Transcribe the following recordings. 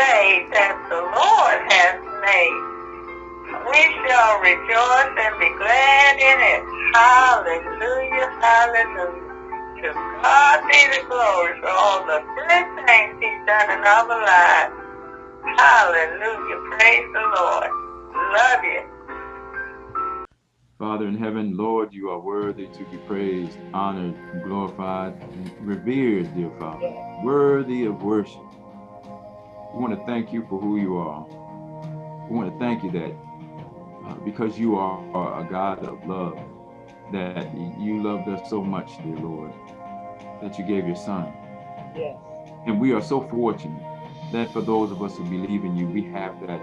day that the Lord has made. We shall rejoice and be glad in it. Hallelujah, hallelujah. To God be the glory for all the good things he's done in our lives. Hallelujah, praise the Lord. Love you. Father in heaven, Lord, you are worthy to be praised, honored, glorified, and revered, dear Father. Worthy of worship. We want to thank you for who you are. We want to thank you that uh, because you are a God of love, that you loved us so much, dear Lord, that you gave your son. Yes. And we are so fortunate that for those of us who believe in you, we have that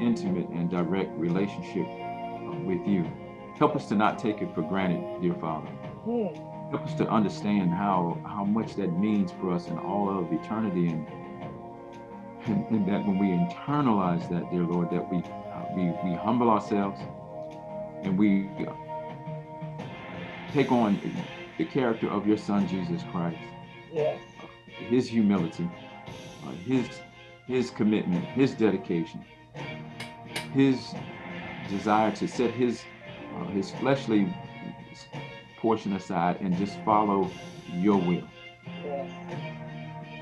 intimate and direct relationship uh, with you. Help us to not take it for granted, dear Father. Hmm. Help us to understand how, how much that means for us in all of eternity and, and, and that when we internalize that, dear Lord, that we, uh, we, we humble ourselves and we uh, take on the character of your son, Jesus Christ. Yes. His humility, uh, his, his commitment, his dedication, his desire to set his uh, his fleshly portion aside and just follow your will. Yes.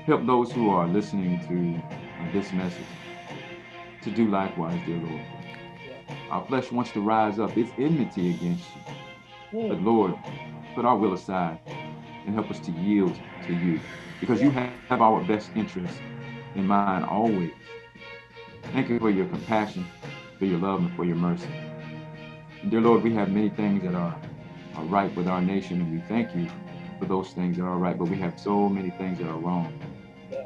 Help those who are listening to uh, this message to do likewise, dear Lord. Our flesh wants to rise up. It's enmity against you. But Hmm. Lord, put our will aside and help us to yield to you because you have have our best interests in mind always. Thank you for your compassion, for your love, and for your mercy. And dear Lord, we have many things that are, are right with our nation, and we thank you for those things that are right, but we have so many things that are wrong.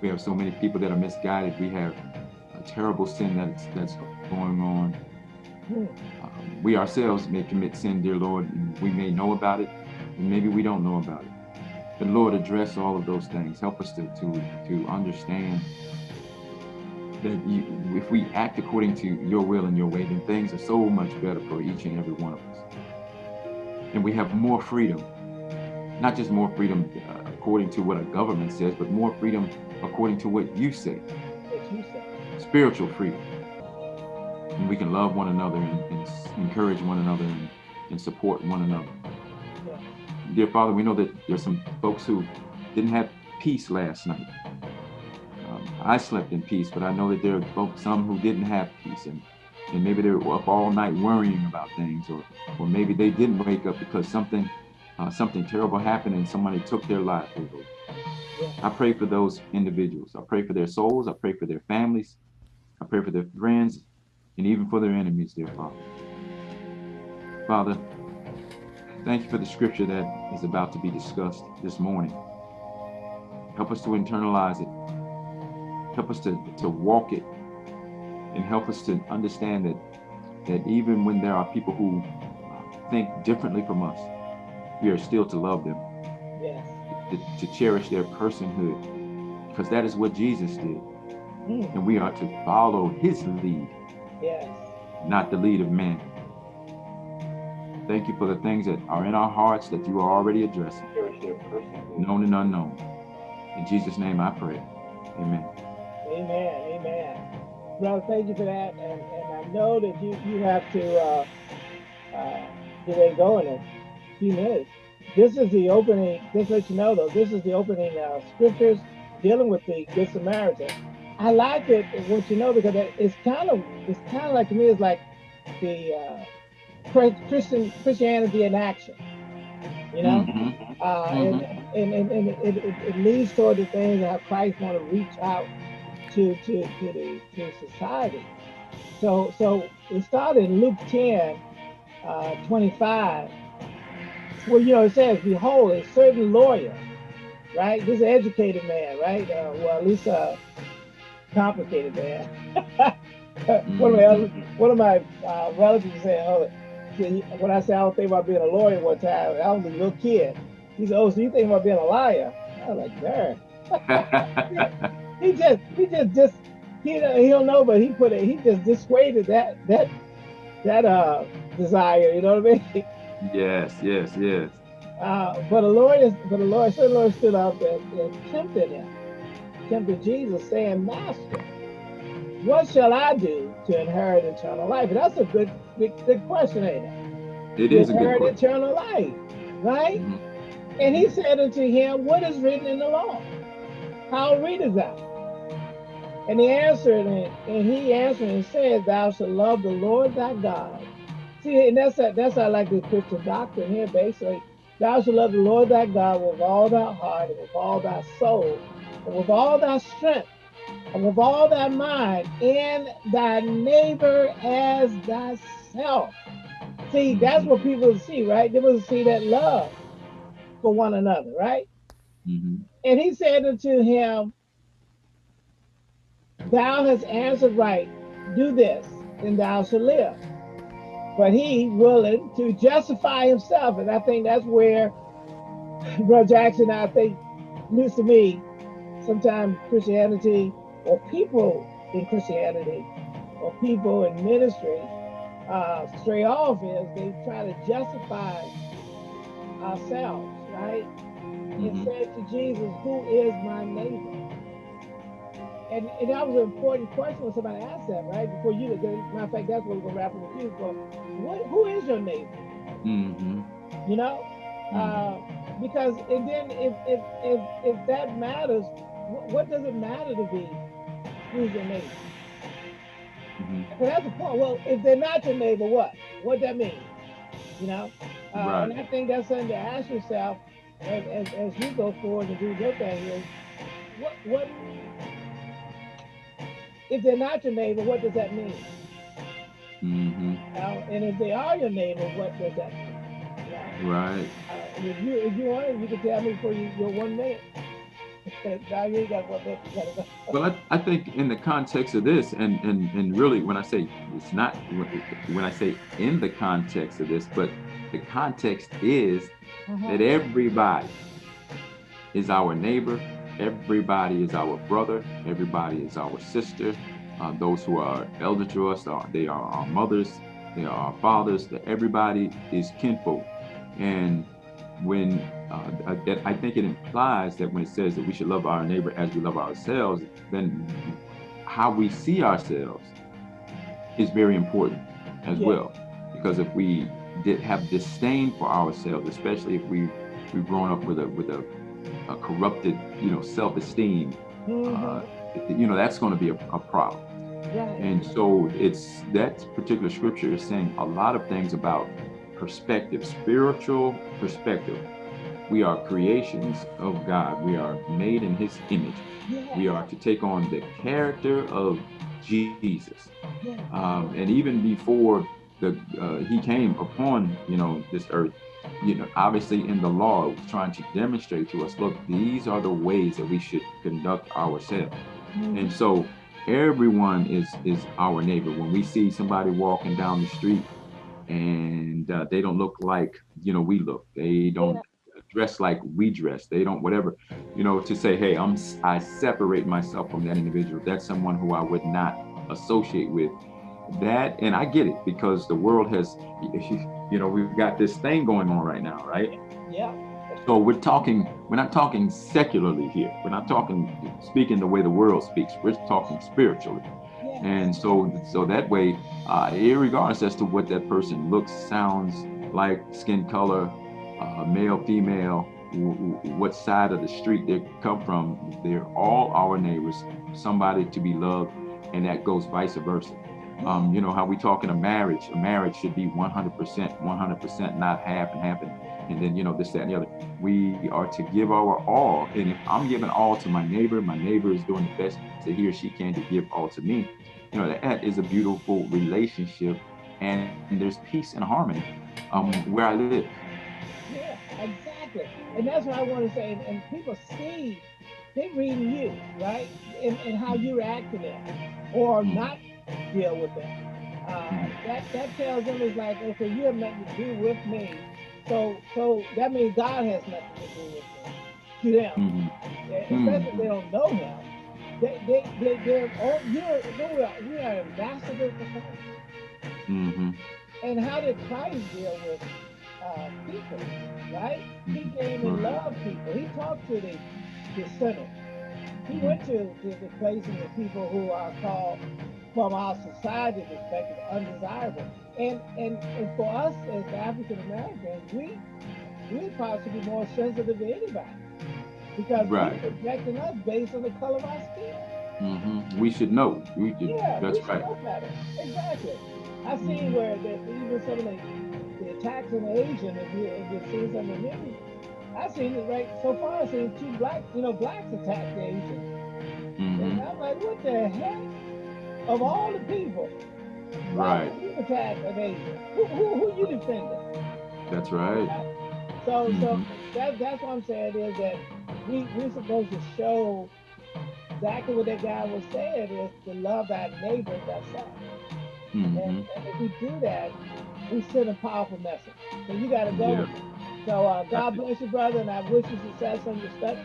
We have so many people that are misguided. We have a terrible sin that's, that's going on. Um, we ourselves may commit sin, dear Lord, and we may know about it, and maybe we don't know about it. But Lord, address all of those things. Help us to, to, to understand that you, if we act according to your will and your way, then things are so much better for each and every one of us. And we have more freedom, not just more freedom uh, according to what a government says, but more freedom according to what you say, What you say. spiritual freedom. And we can love one another and, and encourage one another and, and support one another. Yeah. Dear Father, we know that there's some folks who didn't have peace last night. Um, I slept in peace, but I know that there are folks, some who didn't have peace, and, and maybe they were up all night worrying about things, or, or maybe they didn't wake up because something uh, something terrible happened and somebody took their life. Lord. I pray for those individuals. I pray for their souls. I pray for their families. I pray for their friends, and even for their enemies, dear Father. Father, thank you for the scripture that is about to be discussed this morning. Help us to internalize it. Help us to, to walk it. And help us to understand that, that even when there are people who think differently from us, we are still to love them, Yes. to, to cherish their personhood, because that is what Jesus did. Hmm. And we are to follow his lead, Yes. not the lead of man. Thank you for the things that are in our hearts that you are already addressing, known and unknown. In Jesus' name I pray. Amen. Amen. Amen. Brother, thank you for that. And, and I know that you, you have to uh, uh, get ready to go in a few minutes. This is the opening, just let you know though, this is the opening uh, scriptures dealing with the Good Samaritan. I like it, what you know, because it's kind of, it's kind of like to me, it's like the uh, Christian Christianity in action. You know, Mhm. uh, and, and, and, and it, it, it leads toward the things that Christ want to reach out to to to the to society. So so it started in Luke 10, uh, 25. Well, you know, it says, Behold, a certain lawyer, right? This educated man, right? Uh, well, at least a complicated man. one of my one of my uh, relatives said, "Oh, when I said I don't think about being a lawyer one time, I was a little kid. He said, "Oh, so you think about being a liar?" I was like, "Man." he just he just just he don't- he don't know, but he put it he just dissuaded that that that uh desire. You know what I mean? yes, yes, yes. Uh, but the Lord is but the Lord, certain Lord stood up and, and tempted him, tempted Jesus, saying, "Master, what shall I do to inherit eternal life? And that's a good, good, good question, ain't it? It To is a good inherit question. eternal life, right? Mhm. And he said unto him, What is written in the law? How readest thou? And he answered, and, and he answered and said, Thou shalt love the Lord thy God. See, and that's that's how I like the Christian doctrine here, basically. Thou shalt love the Lord thy God with all thy heart, and with all thy soul, and with all thy strength, and with all thy mind, and thy neighbor as thyself. See, that's what people see, right? They will see that love for one another, right? Mhm. And he said unto him, Thou hast answered right, do this, and thou shalt live. But he willing to justify himself. And I think that's where Brother Jackson, I think, news to me, sometimes Christianity or people in Christianity or people in ministry uh, stray off is they try to justify ourselves, right? and Mhm. said to Jesus, Who is my neighbor? And, and that was an important question when somebody asked that, right? Before you, matter of fact, that's what we're going to wrap up with you. But what, who is your neighbor? Mhm. You know? Mhm. Uh, because, and then if, if, if, if that matters, what, what does it matter to be? Who's your neighbor? Mhm. Because that's the point. Well, if they're not your neighbor, what? What that mean? You know? Uh, And I think that's something to ask yourself as, as, as you go forward and do your thing is, what, what, if they're not your neighbor, what does that mean? Mhm. You know? And if they are your neighbor, what does that mean? You know? Right. Uh, if you if you want it, you can tell me for you, your one minute. now you got one minute. You gotta go. Well, I, I think in the context of this, and, and and really, when I say it's not when I say in the context of this, but the context is that everybody is our neighbor, everybody is our brother, everybody is our sister. Uh, those who are elder to us, are, they are our mothers, they are our fathers. That everybody is kinfolk, and when uh, I- that I think it implies that when it says that we should love our neighbor as we love ourselves, then how we see ourselves is very important as Yeah. well. Because if we did have disdain for ourselves, especially if we we've grown up with a with a, a corrupted you know self-esteem, Mhm. uh, you know that's going to be a, a problem. And so it's that particular scripture is saying a lot of things about perspective, spiritual perspective. We are creations of God. We are made in his image. yeah. We are to take on the character of Jesus. yeah. Um, and even before the uh, he came upon you know this earth, you know obviously in the law it was trying to demonstrate to us, look, these are the ways that we should conduct ourselves. Mhm. And so everyone is is our neighbor. When we see somebody walking down the street and uh, they don't look like you know we look, they don't dress like we dress, they don't whatever, you know, to say, hey, I'm I separate myself from that individual. That's someone who I would not associate with. That and I get it because the world has, you know, we've got this thing going on right now, right? yeah. So we're talking, we're not talking secularly here. We're not talking speaking the way the world speaks. We're talking spiritually. yeah. And so so that way, uh, regardless as to what that person looks, sounds like, skin color, uh, male, female, what side of the street they come from, they're all our neighbors, somebody to be loved, and that goes vice versa. Um, you know how we talk in a marriage. A marriage should be 100%, 100%, not half and half, and, and then you know this, that, and the other. We are to give our all, and if I'm giving all to my neighbor, my neighbor is doing the best that he or she can to give all to me. You know that is a beautiful relationship, and, and there's peace and harmony um, where I live. Yeah, exactly. And that's what I want to say. And, and people see, they reading you, right? And, and how you react to them or Mhm. not deal with them. Uh, that, that tells them it's like, okay, you have nothing to do with me. So so that means God has nothing to do with them, to them. Mhm. Yeah, especially if they don't know him. They, they, they, they're all, you're, we are, we are ambassadors for Christ. Mhm. And how did Christ deal with uh, people, right? He Mhm. came and loved people. He talked to the, the sinners. He went to, to the places of people who are called from our society perspective undesirable. And and, and for us as African Americans, we we're possibly more sensitive than anybody because Right. people projecting us based on the color of our skin. hmm We should know. We should, Yeah, that's we right. Exactly. I see where that even some of the, the attacks on the Asian, if you if you've seen some of the news, I've seen it right so far. I've seen two black, you know, blacks attack the Asian, hmm and I'm like, what the heck? Of all the people, Right. you attack an Asian? Who, who, who you defending? That's right. So, so Mhm. that, that's what I'm saying is that we we're supposed to show exactly what that guy was saying is to love our neighbor ourselves. hmm And, and if we do that, we send a powerful message. So you got to go. Yeah. So uh, God bless you, brother, and I wish you success on your study.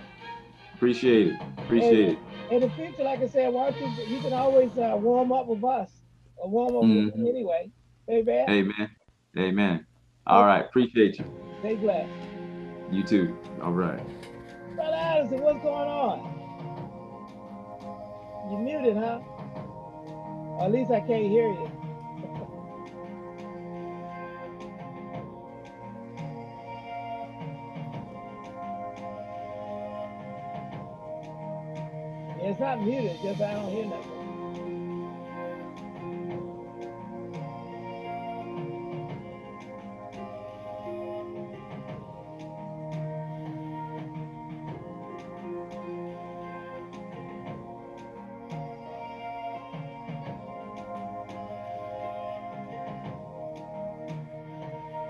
Appreciate it. Appreciate it. In the future, like I said, why don't you, you can always uh, warm up with us, or warm up with Mhm. me anyway. Amen. Amen. Amen. All right. Appreciate you. Stay blessed. You too. All right. Brother Addison, what's going on? You muted, huh? Or at least I can't hear you. It's not muted, just I don't hear nothing.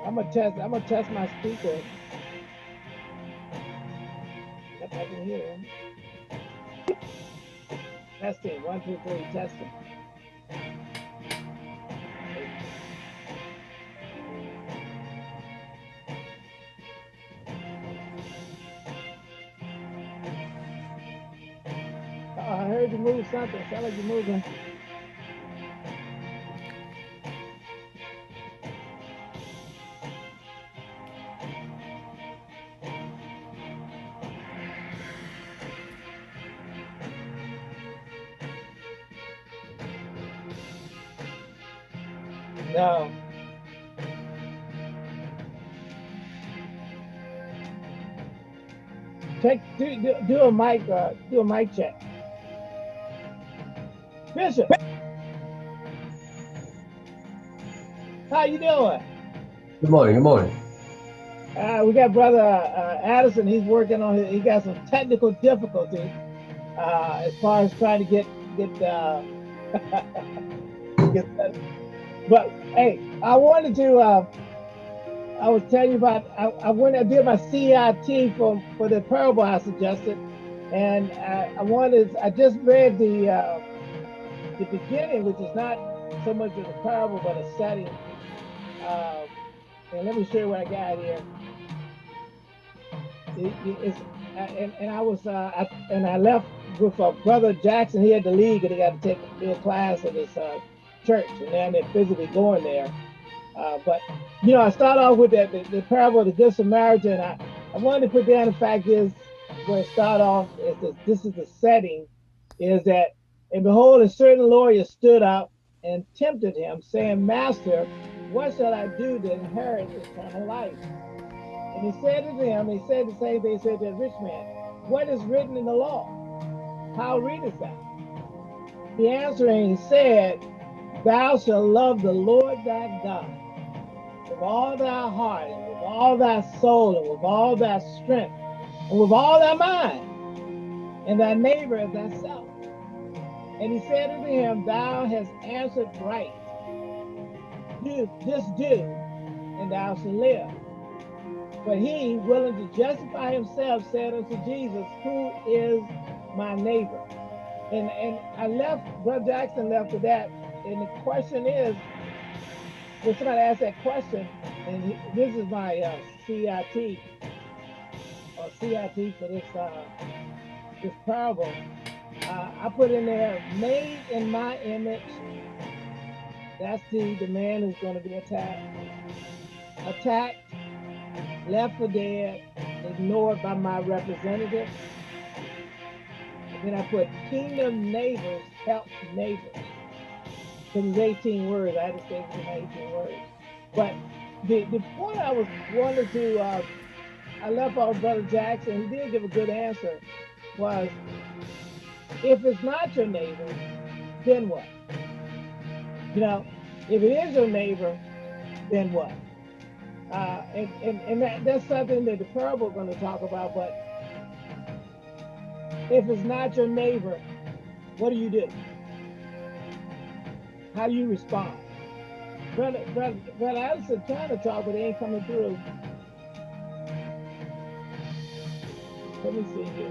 I'm gonna test. I'm gonna test my speaker. Testing. One, two, three. Testing. Oh, I heard you move something. Sound like you're moving. Do, do, a mic. Uh, do a mic check. Bishop. How you doing? Good morning. Good morning. Uh, we got brother uh, Addison. He's working on. His, he got some technical difficulty uh, as far as trying to get get. Uh, get. But hey, I wanted to. Uh, I was telling you about. I, I went. I did my CIT for for the parable I suggested, and I, I wanted. I just read the uh, the beginning, which is not so much of the parable, but a setting. Uh, and let me show you what I got here. It- it- it's, and, and I was uh, I, and I left with brother Jackson. He had to leave and he got to take a class at his uh, church, and now they're physically going there. Uh, but you know, I start off with that the, the parable of the good Samaritan. I, I wanted to put down the fact is where it start off is that this is the setting is that and behold, a certain lawyer stood up and tempted him, saying, Master, what shall I do to inherit eternal life? And he said to them, he said the same thing he said to the rich man, What is written in the law? How readest thou? He answering said, Thou shalt love the Lord thy God with all thy heart, and with all thy soul, and with all thy strength, and with all thy mind, and thy neighbor as thyself. And he said unto him, Thou hast answered right. Do this do, and thou shalt live. But he, willing to justify himself, said unto Jesus, Who is my neighbor? And and I left, Brother Jackson left with that. And the question is, when somebody asked that question, and he- this is my uh, CIT, or CIT for this uh, this parable, uh, I put in there, made in my image. That's the, the man who's going to be attacked. Attacked, left for dead, ignored by my representative. then I put kingdom neighbors help neighbors. It's 18 words. I had to say it in 18 words. But the, the point I was wanted to, uh, I left off Brother Jackson, he did give a good answer, was if it's not your neighbor, then what? You know, if it is your neighbor, then what? Uh, and and, and that, that's something that the parable is going to talk about. But if it's not your neighbor, what do you do? How do you respond? Brother, brother, brother Addison trying to talk, but they ain't coming through. Let me see here.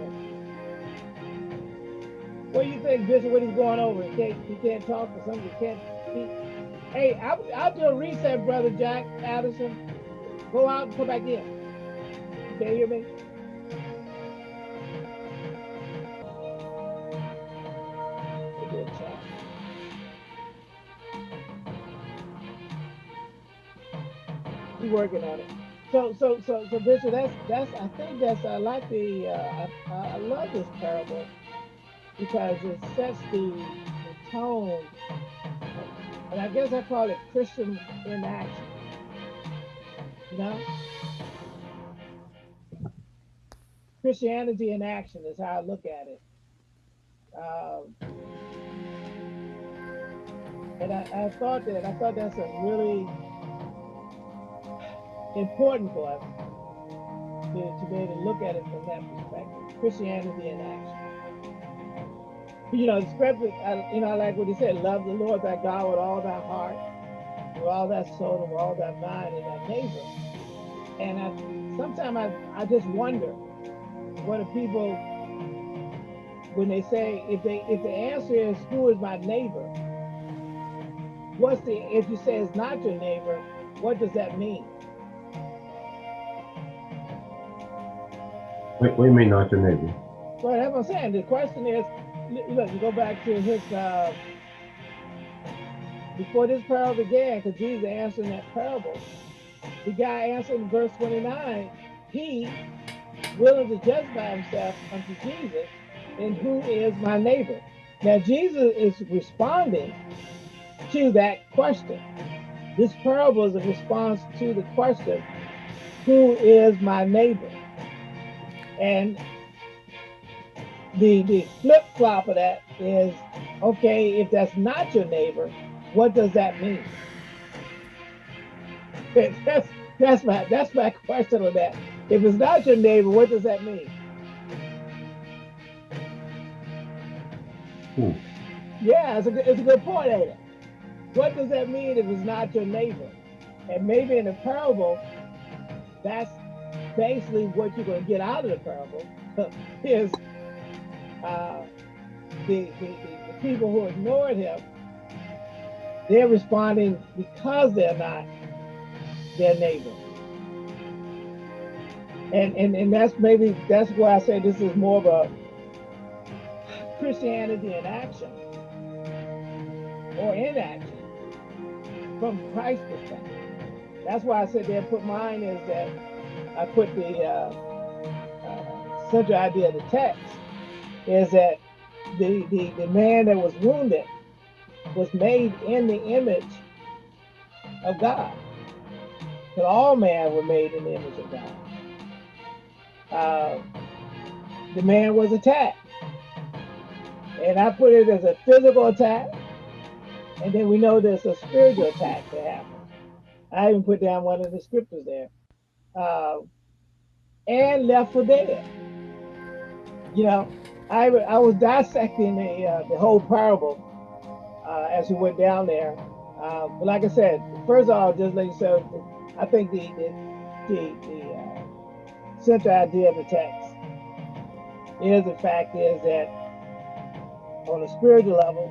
What do you think, Bishop? What he's going over? He can't, he can't talk or something. He can't speak. Hey, I'll, I'll do a reset, brother Jack Addison. Go out and come back in. You can't hear me? Working on it. So, so, so, so, Bishop, that's, that's, I think that's, I like the, uh, I, I love this parable because it sets the, the tone, and I guess I call it Christian in action. You know? Christianity in action is how I look at it. Um, and I, I thought that I thought that's a really important for us to, to be able to look at it from that perspective. Christianity in action. You know, the scripture, I, you know, like what he said, love the Lord thy God with all thy heart, with all thy soul, and with all thy mind, and thy neighbor. And I, sometimes I, I just wonder what the people, when they say, if they, if the answer is who is my neighbor, what's the, if you say it's not your neighbor, what does that mean? What, do you mean not your neighbor? Well, that's what I'm saying. The question is, look, go back to his, uh, before this parable began, because Jesus answered that parable, the guy answered in verse 29, he willing to justify himself unto Jesus, and who is my neighbor? Now, Jesus is responding to that question. This parable is a response to the question, who is my neighbor? And the the flip flop of that is okay if that's not your neighbor what does that mean? That's that's my that's my question on that. If it's not your neighbor what does that mean? Hmm. yeah it's a, good- it's a good point ain't it? What does that mean if it's not your neighbor? And maybe in the parable that's basically what you're going to get out of the parable is uh, the, the, the, people who ignored him, they're responding because they're not their neighbor. And, and and that's maybe that's why I say this is more of a Christianity in action or inaction from Christ's perspective. That's why I said there put mine is that I put the uh, uh, central idea of the text is that the, the, the man that was wounded was made in the image of God. But all men were made in the image of God. Uh, the man was attacked. And I put it as a physical attack. And then we know there's a spiritual attack that happened. I even put down one of the scriptures there. Uh, and left for dead. You know, I I was dissecting the uh, the whole parable uh, as we went down there. Uh, but like I said, first of all, just let you know, I think the the the, the uh, central idea of the text is the fact is that on a spiritual level,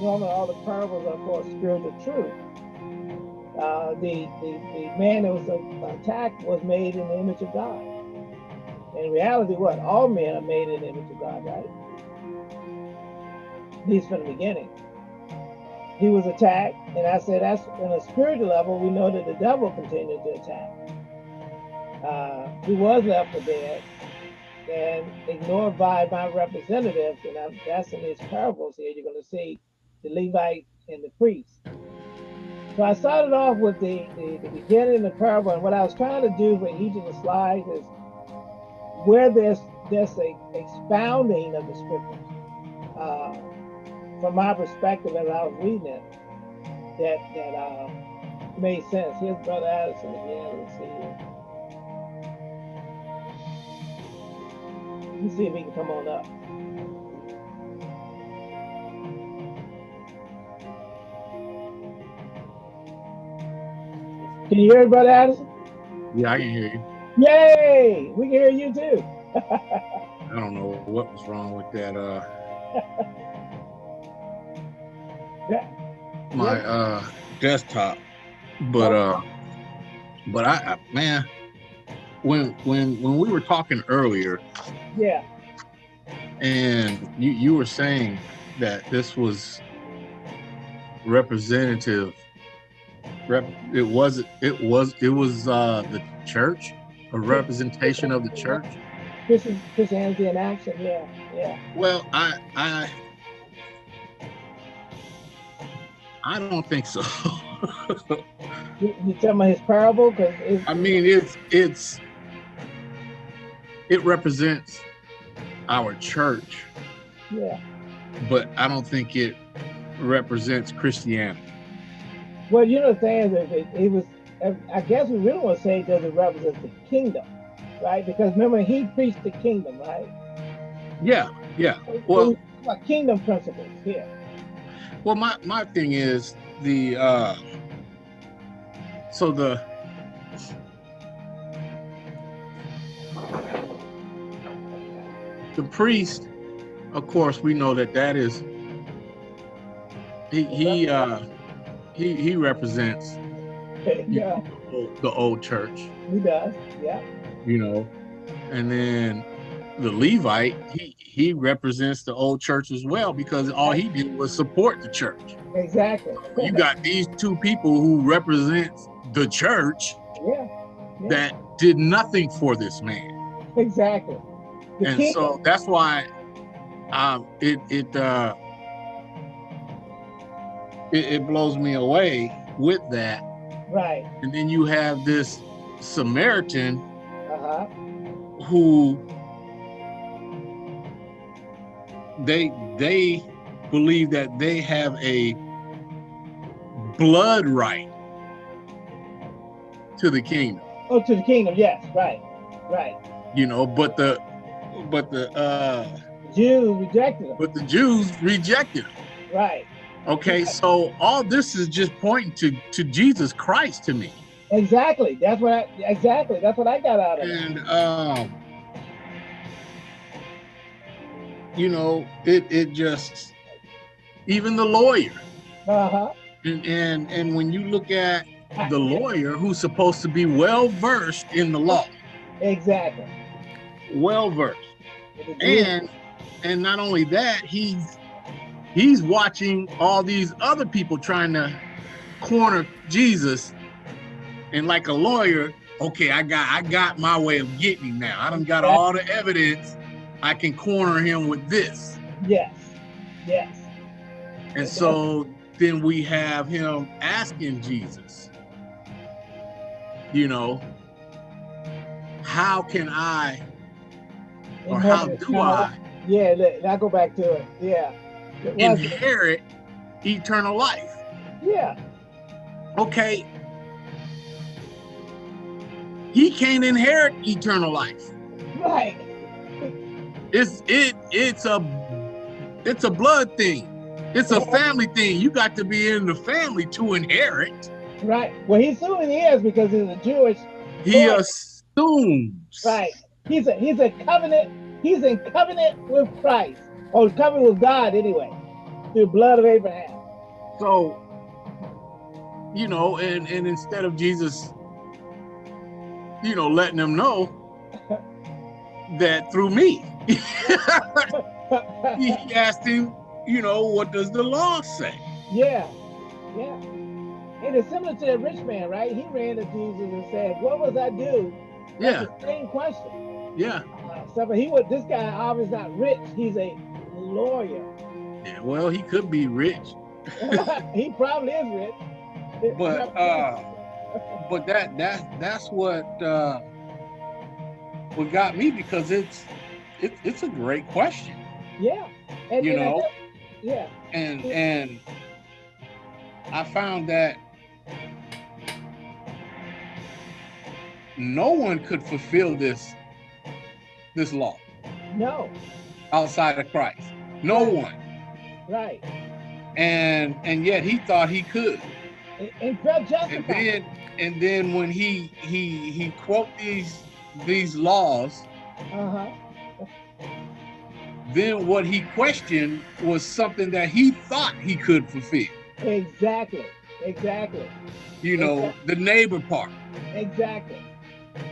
normally all the parables are for spiritual truth. Uh, the, the the man that was attacked was made in the image of God. In reality, what? All men are made in the image of God, right? At least from the beginning. He was attacked, and I said that's on a spiritual level, we know that the devil continued to attack. Uh, he was left for dead, and ignored by my representatives. And I'm, that's in these parables here. You're going to see the Levite and the priest. So I started off with the, the, the beginning of the parable, and what I was trying to do with each of the slides is where there's there's a expounding of the scriptures uh, from my perspective as I was reading it that that uh, made sense. Here's Brother Addison again. Let's see. Let me see if he can come on up. Can you hear me, Brother Addison? Yeah, I can hear you. Yay! We can hear you too. I don't know what was wrong with that. Uh, Yeah. my uh desktop, but uh, but I, I man, when when when we were talking earlier, Yeah, and you you were saying that this was representative. Rep, it was it was it was uh the church, a representation of the church. this is Christianity in action. Yeah, yeah. Well, I I I don't think so. You, you tell me his parable because I mean, it's it's it represents our church, yeah. but I don't think it represents Christianity. Well, you know the thing is, if it, it was, I guess we really want to say does it represent the kingdom, right? Because remember he preached the kingdom, right? Yeah, yeah. Well- So, kingdom principles here. Well, my my thing is the uh so the the priest, of course, we know that that is he he uh he he represents yeah, the old, the old church, he does. Yeah, you know, and then the Levite he he represents the old church as well because all he did was support the church. exactly. you got these two people who represents the church yeah, yeah, that did nothing for this man exactly. The and kingdom, so that's why um it it uh it, it blows me away with that right? and then you have this samaritan Uh huh. who they they believe that they have a blood right to the kingdom Oh, to the kingdom. Yes, right, right. you know but the but the uh Jews rejected him. but the jews rejected him Right. Okay so all this is just pointing to to jesus christ to me Exactly. That's what I exactly. That's what I got out of it. and um you know it it just even the lawyer Uh huh. and and, and when you look at the lawyer who's supposed to be well versed in the law Exactly. well versed and and not only that he's he's watching all these other people trying to corner jesus and like a lawyer okay i got i got my way of getting him now i done got all the evidence i can corner him with this Yes. Yes. and so then we have him asking jesus you know how can i or how do i Yeah. Look, I go back to it. Yeah. It inherit eternal life. yeah. Okay. He can't inherit eternal life. Right. It's it it's a it's a blood thing. It's a family thing. You got to be in the family to inherit. Right. Well, he assuming he is because he's a Jewish. He Right. assumes. Right. He's a he's a covenant. He's in covenant with Christ, or covenant with God anyway, through the blood of Abraham. So, you know, and and instead of Jesus, you know, letting them know that through me, he asked him, you know, what does the law say? yeah. Yeah. And it's similar to the rich man, right? He ran to Jesus and said, "What must I do?" That's Yeah, the same question. yeah, Uh, So, but he was this guy obviously not rich. He's a lawyer. Yeah, well, he could be rich, he probably is rich. but uh, but that that that's what uh, what got me because it's it, it's a great question, yeah, and, you and know, yeah, and and I found that no one could fulfill this this law no, outside of Christ. No one. right, And and yet he thought he could. and, and felt And then and then when he he he quote these these laws, Uh huh. then what he questioned was something that he thought he could fulfill. Exactly, exactly, You know, the neighbor part. exactly.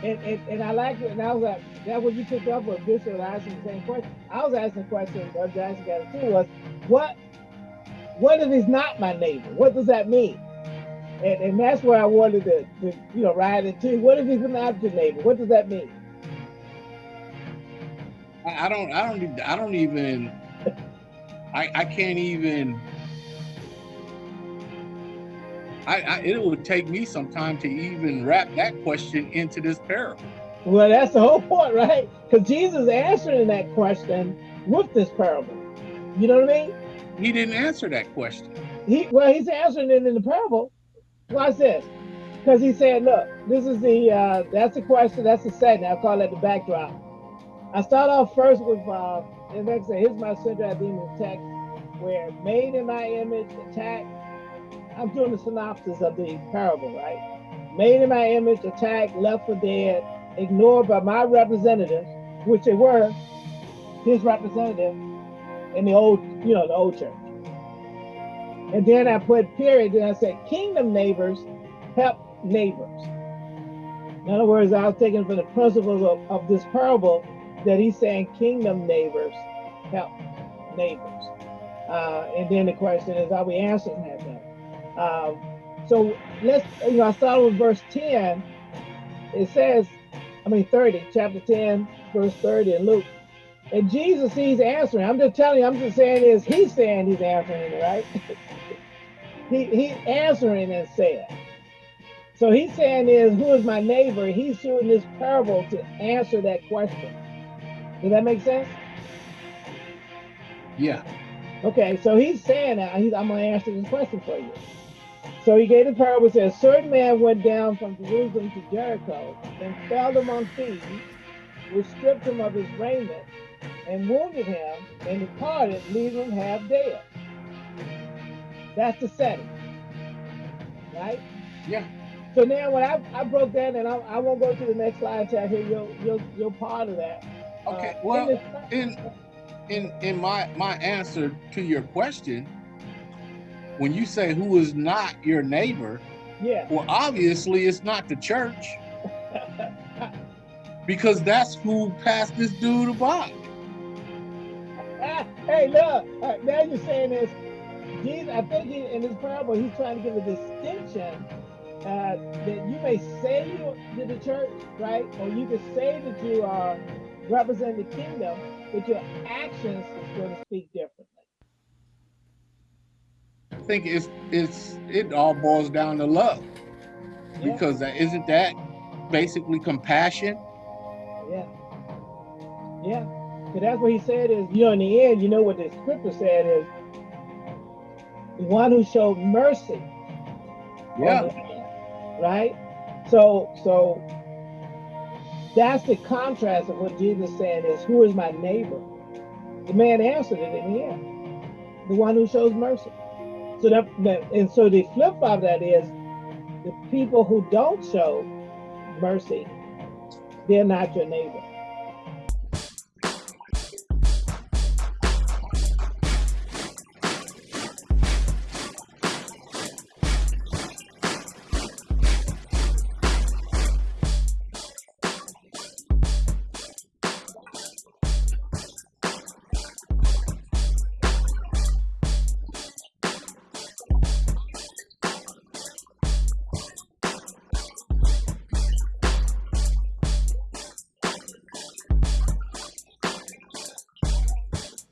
And, and, and I like it. And I was like, that what you picked up with Bishop asking the same question. I was asking the question, Brother Jackson got too, was what what if he's not my neighbor? What does that mean? And, and that's where I wanted to, to you know ride into. What if he's not your neighbor? What does that mean? I, I don't I don't I don't even I I can't even I, I it would take me some time to even wrap that question into this parable. Well, that's the whole point, right? Because Jesus answering that question with this parable. You know what I mean? He didn't answer that question. He well, he's answering it in the parable. Watch this. Because he said, look, this is the uh that's the question, that's the setting. I'll call it the backdrop. I start off first with uh and like I say, here's my central idea in the text where made in my image, attack. I'm doing the synopsis of the parable, right? Made in my image, attacked, left for dead, ignored by my representatives, which they were, his representative in the old, you know, the old church. And then I put period, then I said kingdom neighbors help neighbors. In other words, I was taking from the principles of, of this parable that he's saying kingdom neighbors help neighbors. Uh, and then the question is, are we answering that Um, so let's, you know, I started with verse 10. It says, I mean 30, chapter 10, verse 30 in Luke. And Jesus, he's answering. I'm just telling you, I'm just saying is he's saying he's answering it, right? he he's answering and saying. So he's saying is, who is my neighbor? He's using this parable to answer that question. Does that make sense? Yeah. Okay, so he's saying that he's, I'm going to answer this question for you. So he gave the parable, says, a certain man went down from Jerusalem to Jericho and fell among thieves, which stripped him of his raiment and wounded him and departed, leaving him half dead. That's the setting, right? Yeah. So now when I, I broke that, and I, I won't go to the next slide until I hear your, your, your part of that. Okay. Uh, Well, in in in in my my answer to your question, when you say who is not your neighbor, yeah. well, obviously it's not the church because that's who passed this dude about. Ah, hey, look, now you're saying this. Jesus, I think he, in this parable, he's trying to give a distinction uh, that you may say you're the church, right? Or you can say that you are representing the kingdom, but your actions is going to speak differently. I think it's it's it all boils down to love Yeah, because that isn't that basically compassion. yeah, yeah. But that's what he said is, you know, in the end, you know what the scripture said is, the one who showed mercy Yeah. land, right? So, so that's the contrast of what Jesus said is, who is my neighbor? The man answered it in the end, the one who shows mercy. That and so the flip of that is, the people who don't show mercy, they're not your neighbor.